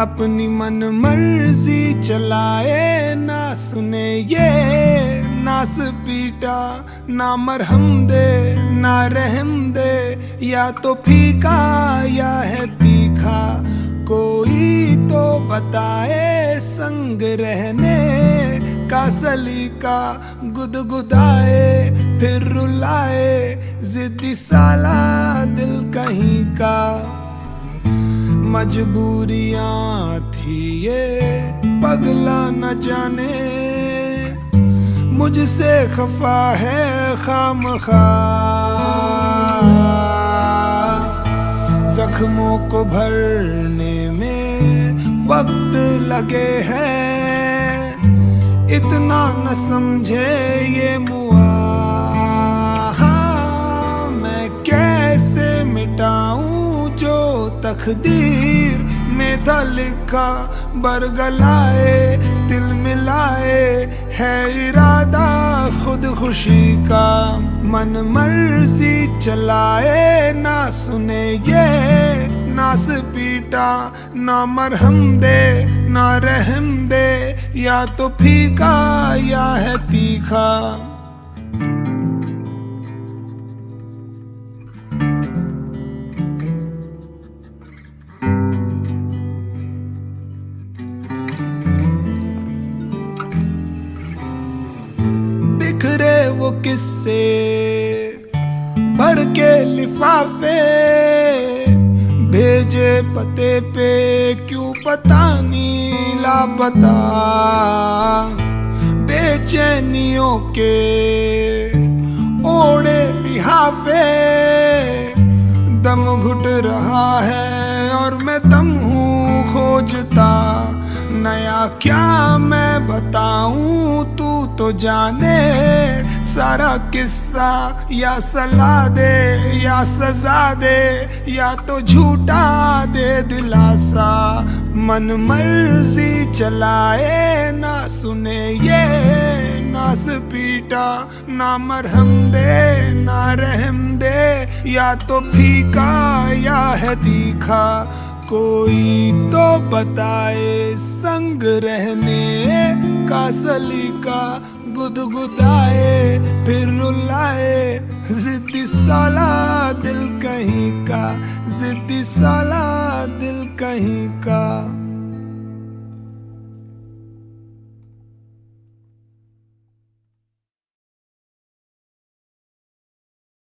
अपनी मन मर्ज़ी चलाए, ना सुने ये नास पीटा ना मरहम दे, ना रहम दे, या तो फीका, या है तीखा। कोई तो बताए संग रहने का सलीका, गुदगुदाए, फिर रुलाए, जिद्दी साला दिल कहीं का। मजबूरियाँ थी ये, पगला न जाने। मुझसे खफा है खाम खा जख्मों को भरने में वक्त लगे है। इतना न समझे ये मुआ। तकदीर में था लिखा बरगलाए, दिल मिलाए है इरादा खुद खुशी का। मन मर्ज़ी चलाए, ना सुने ये नास पीटा ना मरहम दे, ना रहम दे, या तो फीका या है तीखा। वो किस्से भर के लिफाफे, भेजे पते पे क्यों पता नहीं लापता? बेचैनियों के ओढ़े लिहाफे, दम घुट रहा है और मैं दम हूँ खोजता। नया क्या मैं बताऊँ तू तो जाने सारा किस्सा या सला दे या सजा दे या तो झूठा दे दिलासा। मन मर्ज़ी चलाए ना सुने ये नास पीटा ना मरहम दे, ना रहम दे। या तो फीका या है तीखा। कोई तो बताए संग रहने का सलीका गुदगुदाए, फिर रुलाए। जिद्दी साला दिल कहीं का, जिद्दी साला दिल कहीं का।